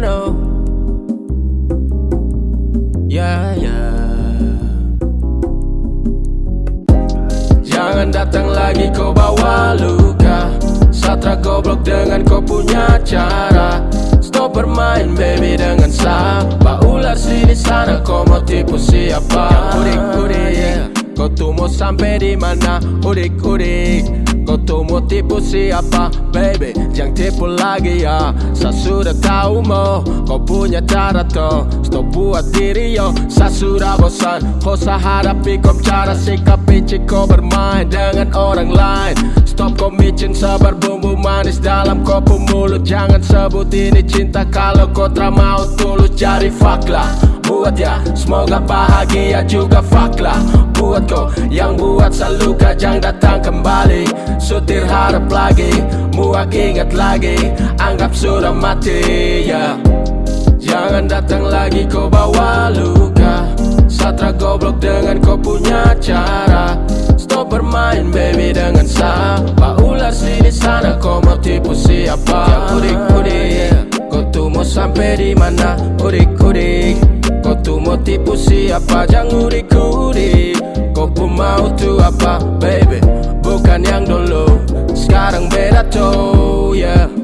no, yeah. Yeah. Jangan datang lagi kau bawa luka Satra goblok dengan kau punya cara Stop bermain baby dengan sapa Ular sini sana kau mau tipu siapa Yang udik yeah. Kau tuh mau sampai di mana Udik udik Kau tuh tipu siapa baby? Jangan tipu lagi ya. Saya sudah tahu mo Kau punya cara toh Stop buat diri yo. Saya sudah bosan Kau saya hadapi kau cara sikapi Kau bermain dengan orang lain. Stop kau micin sabar bumbu manis dalam kopi mulut. Jangan sebut ini cinta kalau kau tak mau tulus. Fuck lah buat ya. Semoga bahagia juga fuck lah Buat kau. Yang buat seluka Jangan datang kembali. Sutir harap lagi Muak ingat lagi. Anggap sudah mati ya. Jangan datang lagi kau bawa luka. Satra goblok dengan kau punya cara. Stop bermain baby dengan siapa Ular sini sana kau mau tipu siapa? Yang udik udik Kau tuh mau sampai di mana? Udik udik Kau tuh mau tipu siapa? Jangan pun mau tuh apa baby? Bukan yang dulu Sekarang beda tuh yeah.